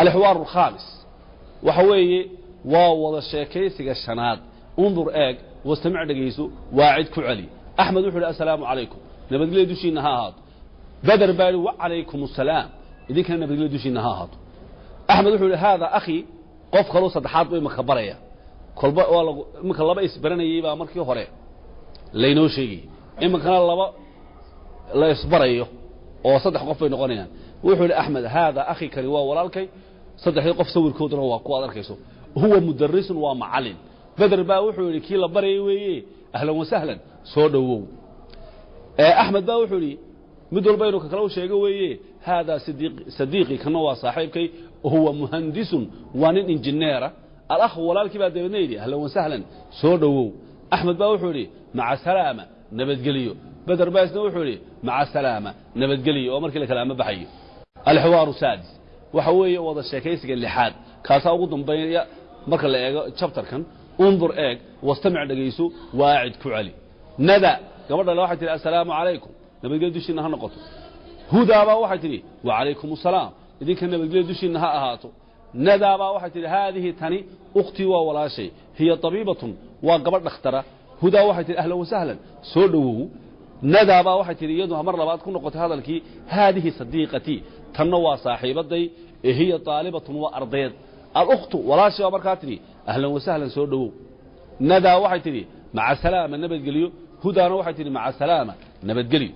alixwaaru alkhaamis waxa weeye waa wada sheekaysiga shanaad. Undur eeg wastamic dhegayso waacid ku celi. Axmed wuxuu yidhi assalaamu calaykum. Nabadgelya dushiinna ha ahaato. Beder baa yidhi wacalaykum asalaam idinkana nabadgelya dushiinna ha ahaato. Axmed wuxuu yidhi haada akhi qof kaloo saddexaad buu imaka baraya. Kolba waa lagu iminka laba isbaranayey baa markii hore. Laynoo sheegayey iminkana laba la isbarayo oo saddex qof bay noqonayaan. Wuxuu yidhi axmed haada akhi kani waa walaalkay. Saddexdii qof sawirkooduna waa kuwaad arkayso. Huwa mudarisun waa macalin. Beder baa wuxuu yidhi kii la barayay weeye ahlan wasahlan soo dhowow. Axmed baa wuxuu yidhi mid walba inuu ka kale u sheego weeye haadaa sadiiqii kana waa saaxiibkay huwa muhandisun waa nin injineera. Alakh walaalkii baa dabeedna yidhi ahlan wasahlan soo dhowow. Axmed baa wuxuu yidhi maca salaama nabadgeliyo beder baa isna wuxuu yidhi maca salaama nabadgeliyo oo markii la kale ama baxayo alxiwaaru saadis waxa weeye wada sheekaysiga lixaad kaasaa ugu dambeynaya marka la eego jabtarkan undur eeg wastamic dhegayso waacid ku celi nada gabadha le waxay tihi assalaamu calaykum nabadgelya dushiinna ha noqoto hudaabaa waxay tidhi wacalaykum asalaam idinka nabadgelya dushiinna ha ahaato nadaabaa waxay tidhi haadihi tani ukhtii waa walaashay hiya tabiibatun waa gabadh dhakhtara hudaa waxay tidhi ahlan wasahlan nadaabaa waxay tidhi iyadu mar labaad ku noqotay hadalkii haadihi sadiiqatii tanna waa saaxiibaday ee hiya taalibatun waa ardayd alkhtu walaashay baa markaa tidhi ahlan wasahlan soo dhowow. Nadaa waxay tidhi maca salaama nabadgelyo. Hudaana waxay tidhi maca salaama nabadgelyo